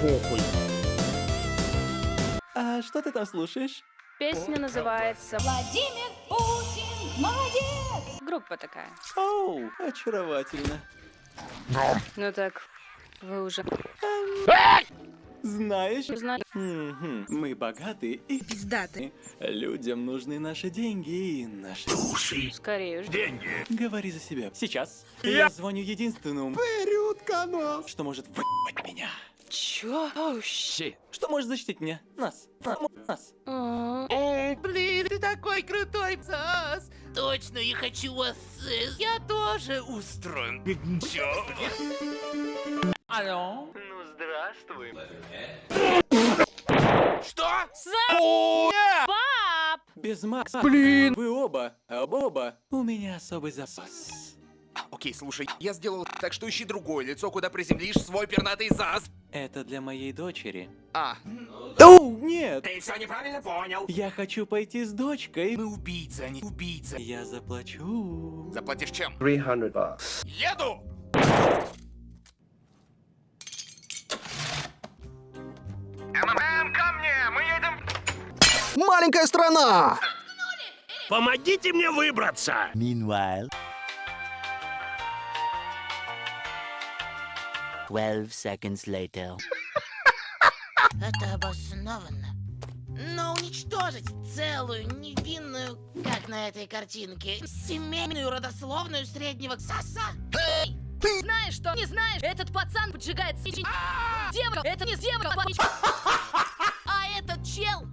похуй. А что ты там слушаешь? Песня называется Владимир Путин, молодец! «Группа такая». Оу, очаровательно. Ну так, вы уже Знаешь. Мгм. мы богаты и Пиздатый. людям нужны наши деньги и наши души. Скорее уж. Говори за себя. Сейчас я звоню единственному, что может выебать меня. Чё? Оу, щ- Что может защитить меня? Нас. На- Нас. А, Блин, ты такой крутой сас! Точно, я хочу вас... э, Я тоже устроен. Чё? Алло? Ну, здравствуй. Что? Пап! Без Макса. Блин. Вы оба, оба, оба. У меня особый запас. Окей, слушай, я сделал так, что ищи другое лицо, куда приземлишь свой пернатый зас. Это для моей дочери. А, Оу, нет. ты все неправильно понял. Я хочу пойти с дочкой. Мы убийцы, а не убийцы. Я заплачу. Заплатишь чем? 300 bucks. Еду! МММ, ко мне! Мы едем... Маленькая страна! Помогите мне выбраться! Meanwhile, 12 seconds later. Это обоснованно. Но уничтожить целую, невинную, как на этой картинке, семейную родословную среднего саса? Ты знаешь, что не знаешь? Этот пацан поджигает сечень. Девка, это не девка. А этот чел...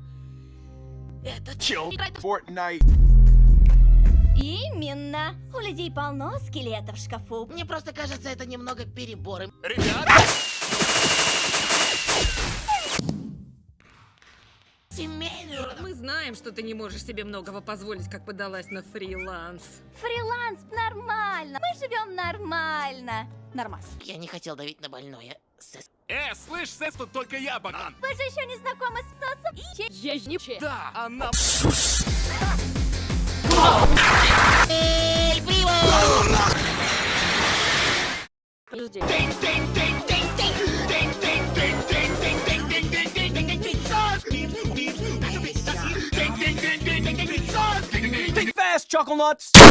Это чел... Именно. Людей полно скелетов в шкафу. Мне просто кажется, это немного переборы. Ребят! Семейную. Мы знаем, что ты не можешь себе многого позволить, как подалась на фриланс. Фриланс нормально. Мы живем нормально. Нормас. Я не хотел давить на больное. Сэс. Э, слышь, Сэс, тут только я, банан. Вы же еще не знакомы с сосом. И Я не че. Да, она... Эль chocolates